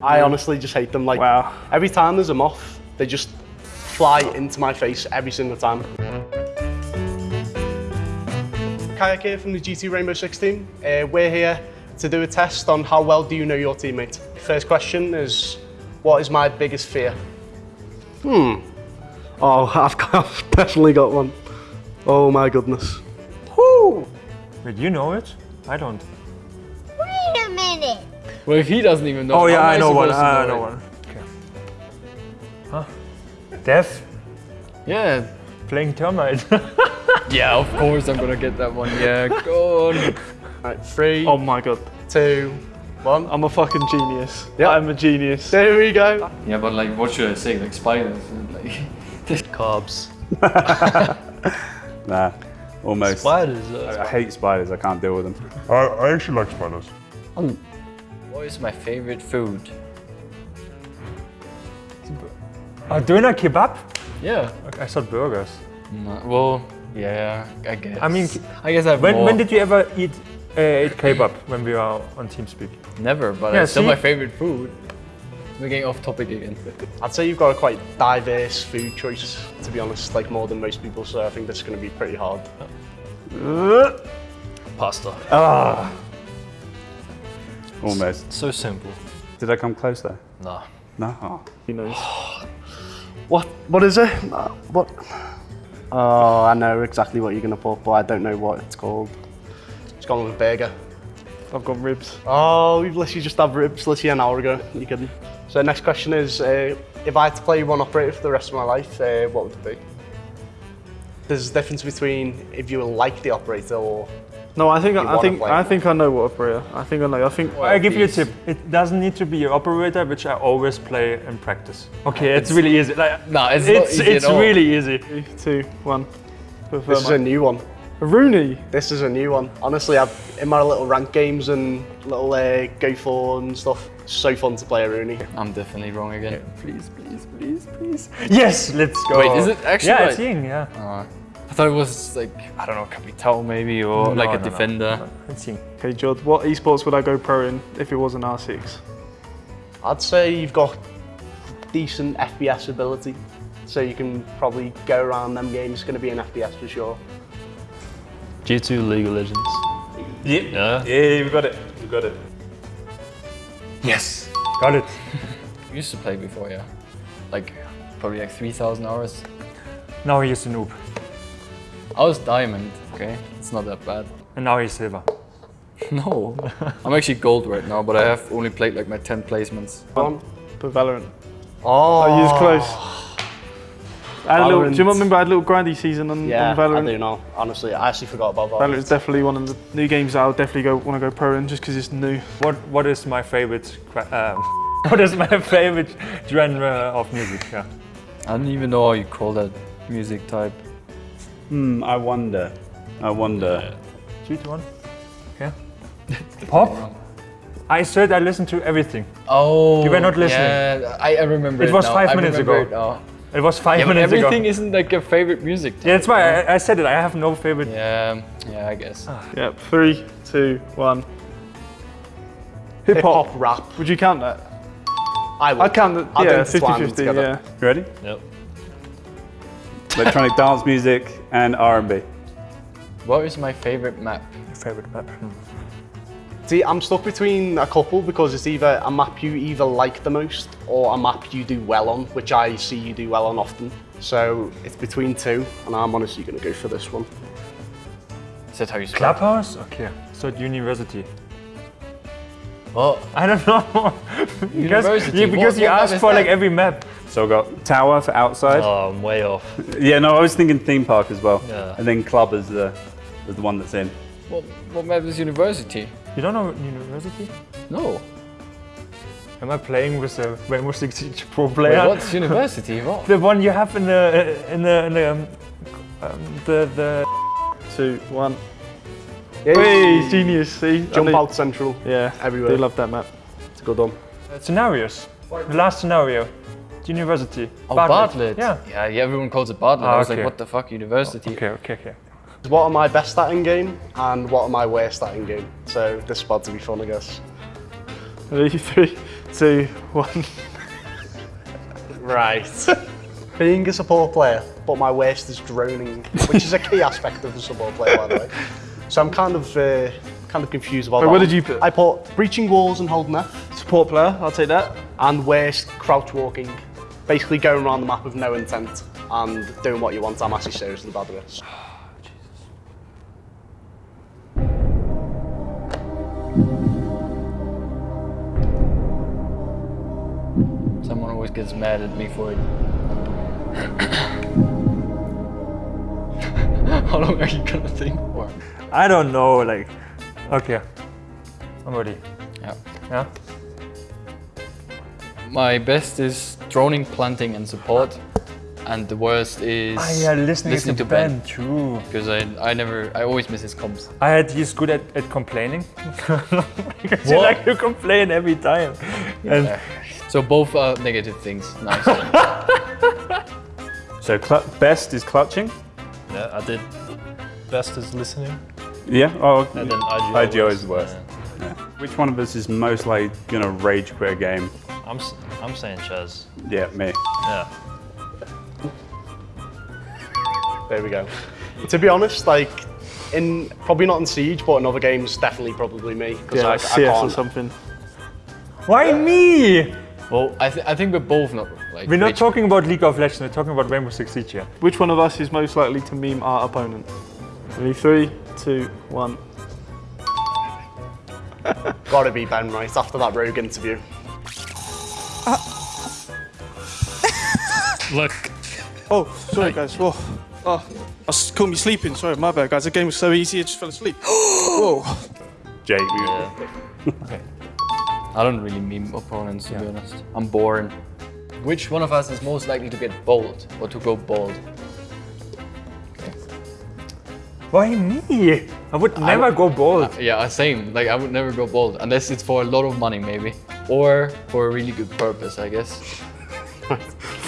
I honestly just hate them. Like Wow. every time there's a moth, they just fly into my face every single time. Kayak here from the G2 Rainbow 16. Uh, we're here to do a test on how well do you know your teammate. First question is, what is my biggest fear? Hmm. Oh, I've, got, I've definitely got one. Oh my goodness. Whoo! Wait, you know it? I don't. Wait a minute. Well, if he doesn't even know. Oh yeah, am I know one. I know know one. Okay. Huh? Death? Yeah. Playing Thermite. Yeah, of course I'm gonna get that one. Yeah, go on. Right, three, Oh my god. two, one. I'm a fucking genius. Yeah. I'm a genius. There we go. Yeah, but like, what should I say? Like spiders? Like Carbs. Nah, almost. Spiders. I hate spiders, I can't deal with them. I, I actually like spiders. What is my favorite food? uh, doner kebab? Yeah. Okay, I thought burgers. No, well, yeah, I guess. I mean, I guess I've When, more. when did you ever eat uh, eat kebab when we were on TeamSpeak? Never, but Yeah, it's still my favorite food. We're getting off topic again. I'd say you've got a quite diverse food choice, to be honest, like more than most people, so I think this is going to be pretty hard. Pasta. Ah. Almost. So simple. Did I come close there? No. No. Oh. He knows. What? What is it? Uh, What? Oh, I know exactly what you're going to put, but I don't know what it's called. It's gone with burger. I've got ribs. Oh, we've literally just had ribs literally an hour ago. You kidding? So next question is, uh, if I had to play one operator for the rest of my life, uh, what would it be? There's a difference between if you like the operator or No, I think You I wanna think play I think I know what operator. I think I know. I think I give you a tip. It doesn't need to be your operator, which I always play in practice. Okay, it's, really easy. Like, Nah, it's, not it's easy it's at all. really easy. three, two, one. Prefer this is a new one. Rooney. This is a new one. Honestly, I've in my little rank games and little uh, go for and stuff. So fun to play a Rooney. I'm definitely wrong again. Please, please, please, please. Yes, let's go. Wait, is it actually Yeah, right? it's Ying. Yeah. I thought it was like I don't know, Capitão maybe or No, like a no, no, defender. no, It's Ying. Okay, Jod. What esports would I go pro in if it was an R6? I'd say you've got decent FPS ability, so you can probably go around them games. It's going to be an FPS for sure. G2 League of Legends. Yeah. Yeah. Yeah, we got it. We got it. Yes, got it. Used to play before, yeah. Like probably like 3,000 hours. Now he's a noob, I was diamond, okay? It's not that bad. and now he's silver. No, I'm actually gold right now, but I have only played like my 10 placements. One. For Valorant. Oh, I used close. I had a little, do you remember I had a little grindy season on, Yeah, on Valorant? I do know. Honestly, I actually forgot about Valorant Valorant. is definitely one of the new games that I'll definitely go want to go pro in just because it's new. What What is my favorite? Um, what is my favorite genre of music? Yeah. I don't even know how you call that music type. Hmm, I wonder. I wonder. Three, two, one. Yeah. Pop. I said I listened to everything. Oh, You were not listening. Yeah, I, I remember It it was now. five I minutes remember ago. it now. It was five Yeah, but minutes everything ago. Everything isn't like your favorite music. Yeah, that's why I, I said it. I have no favorite. Yeah, yeah, I guess. Yeah, three, two, one. Hip Hip hop. hop rap. Would you count that? I would. I count the, I'll yeah, intertwine 50 them 50, together. yeah. You ready? Yep. Electronic dance music and R&B. What is my favorite map? Your Favorite map. Hmm. See, I'm stuck between a couple because it's either a map you either like the most or a map you do well on, which I see you do well on often. So it's between two, and I'm honestly going to go for this one. Is that how you spell? it? Clubhouse? Okay. So at university. Well, I don't know. because University, yeah, because what- you what asked is for like every map. So I've got tower for outside. Oh, I'm way off. Yeah, no, I was thinking theme park as well. Yeah. And then club is the, is the one that's in. what, what map is university? You don't know university? No. Am I playing with a Rainbow Six Siege Pro Wait, player? what's university? What? The one you have in the in the in the um, um, the, the Two, one. Yeah, Hey, genius, see? Jump out central. Yeah, everywhere. They love that map. It's a good one. uh, scenarios. The last scenario. University. Oh, Bartlett. Yeah. Yeah, yeah, everyone calls it Bartlett. Ah, I was okay. like, what the fuck, university? Okay, okay, okay. What am I best at in game, and what am I worst at in game? So this is about to be fun, I guess. Ready? Three, two, one. Right. Being a support player, but my worst is droning, which is a key aspect of the support player, by the way. So I'm kind of uh, kind of confused about Wait, that. what did you put? I put breaching walls and holding F, Support player, I'll take that. and worst crouch walking. Basically going around the map with no intent and doing what you want. I'm actually seriously bad at this. Someone always gets mad at me for it. How long are you gonna think for? I don't know, like, okay, I'm ready. Yeah. Yeah? My best is droning, planting, and support. And the worst is Ah, listening, to, to Ben. Ben, true. Because I, I never, I always miss his comps. I had, he's good at, at complaining. because you like to complain every time. And So both are negative things. Nice. So best is clutching. Yeah, I did. Best is listening. Yeah. Oh, And then IGO, IGO was- is worse. yeah. Yeah. Which one of us is most likely gonna rage quit a game? I'm, s- I'm saying Chaz. Yeah, me. Yeah. There we go. to be honest, like in probably not in Siege, but in other games, definitely probably me. 'cause Yeah, I, like I CS or can't- something. why me? well, I, th- I think we're both not like. We're not talking about League of Legends, we're talking about Rainbow Six Siege here. Which one of us is most likely to meme our opponent? Ready? Three, two, one. Gotta be Ben, right? After that Rogue interview. Look. Oh, sorry guys. Whoa. Oh, I s- caught me sleeping. Sorry, my bad, guys. The game was so easy, I just fell asleep. Whoa. Jake. Yeah. I don't really meme opponents to be honest. I'm boring. Which one of us is most likely to get bold or to go bold? Why me? I would never go bold. Uh, yeah, same. Like I would never go bold unless it's for a lot of money, maybe, or for a really good purpose, I guess.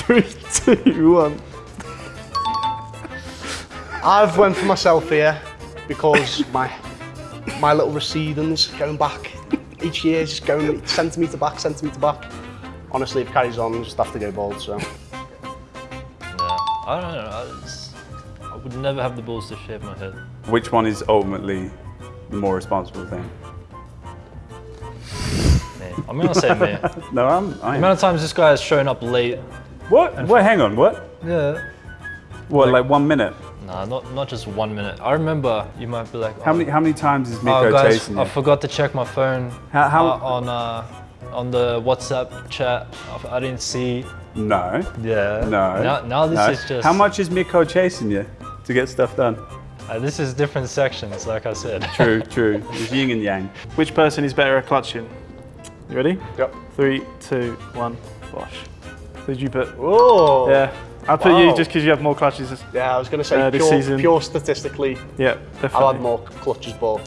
Three, two, one. I've went for myself here because my my little recedings going back each year, just going centimetre back, centimetre back. Honestly, if it carries on, I just have to go bald. So Yeah. I don't know. Would never have the balls to shave my head. Which one is ultimately the more responsible thing? Me. I'm gonna say me. No, I'm. The I am. amount of times this guy has shown up late. What? What? Hang on. What? Yeah. What? Like one minute? Nah, not not just one minute. I remember you might be like, How oh, many? How many times is Miko Oh, guys, chasing I forgot to check my phone How- how- uh, on uh, on the WhatsApp chat. I- I didn't see. No. Yeah. No. Now, now this no. is just. How much is Miko chasing you to get stuff done? Uh, this is different sections, like I said. True, true. It's yin and yang. Which person is better at clutching? You ready? Yep. Three, two, one. Bosh. Who did you put? Oh. Yeah. I put you just because you have more clutches. Yeah, I was gonna say Uh, this pure, season. pure statistically, Yeah, I've had more clutches, but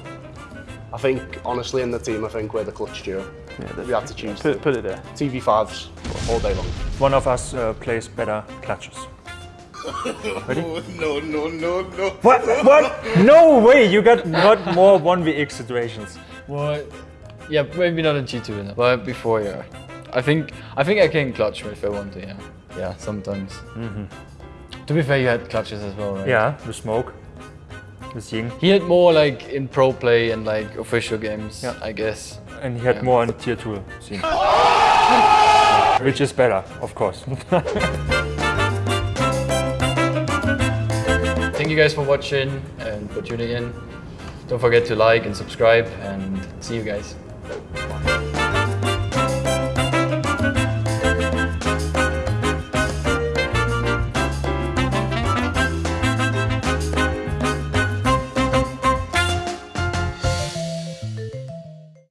I think honestly in the team, I think we're the clutch duo. Yeah, We have to choose Put, put it there. TV5s all day long. One of us uh, plays better clutches. Ready? no, no, no, no. What? What? No way! You got not more 1vx situations. What? Yeah, maybe not in G2, no. but before, yeah. I think I think I can clutch if I want to, yeah. Yeah, sometimes. Mm-hmm. To be fair, you had clutches as well, right? Yeah, the smoke. The Ying. He had more like in pro play and like official games, Yeah. I guess. And he had Yeah. more on tier 2 scene. Which is better, of course. you guys for watching and for tuning in. Don't forget to like and subscribe and see you guys.